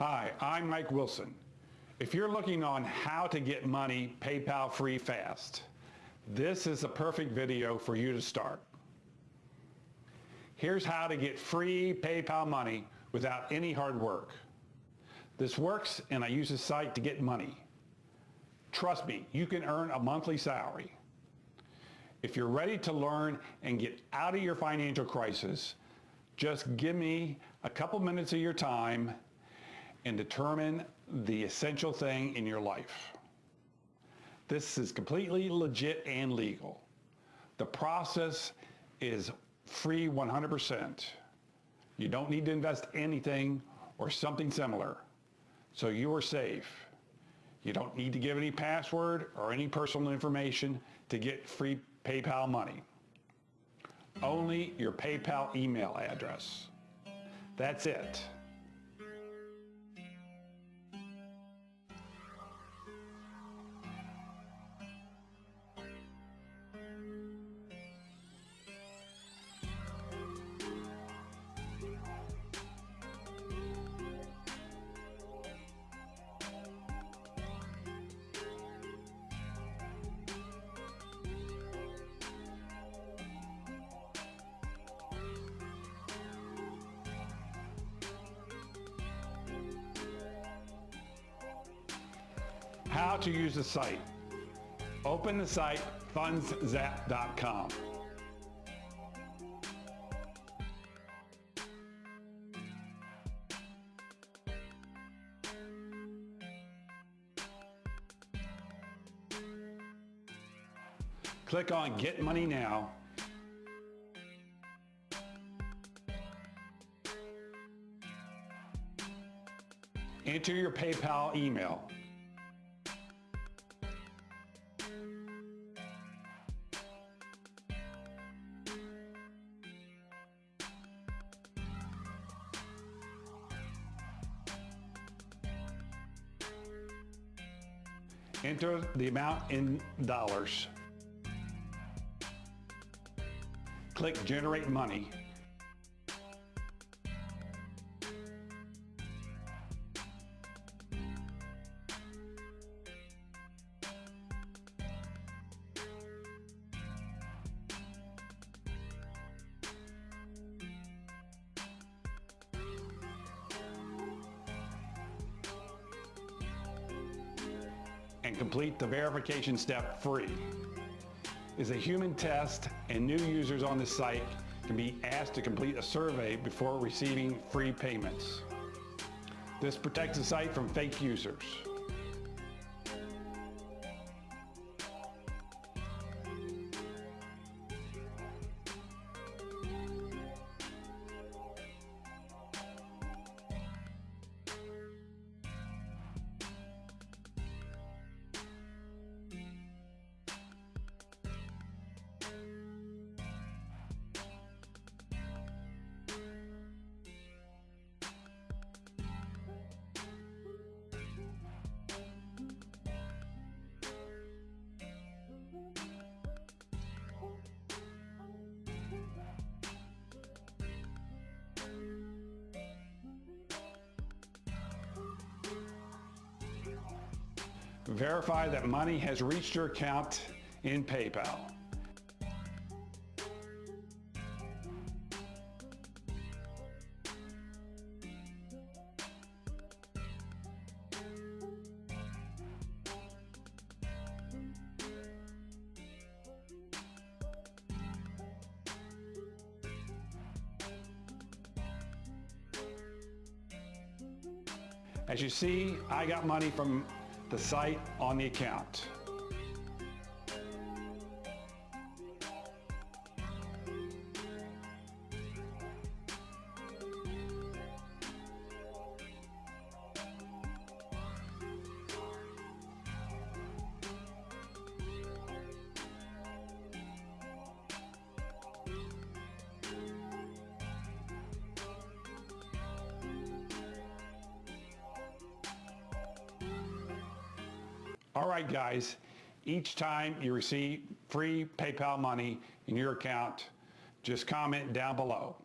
Hi, I'm Mike Wilson. If you're looking on how to get money PayPal free fast, this is the perfect video for you to start. Here's how to get free PayPal money without any hard work. This works and I use this site to get money. Trust me, you can earn a monthly salary. If you're ready to learn and get out of your financial crisis, just give me a couple minutes of your time and determine the essential thing in your life. This is completely legit and legal. The process is free 100%. You don't need to invest anything or something similar. So you are safe. You don't need to give any password or any personal information to get free PayPal money only your PayPal email address. That's it. How to use the site. Open the site fundszap.com. Click on Get Money Now Enter your PayPal email. Enter the amount in dollars. Click Generate Money. And complete the verification step free. Is a human test and new users on the site can be asked to complete a survey before receiving free payments. This protects the site from fake users. Verify that money has reached your account in PayPal. As you see, I got money from the site on the account. All right, guys, each time you receive free PayPal money in your account, just comment down below.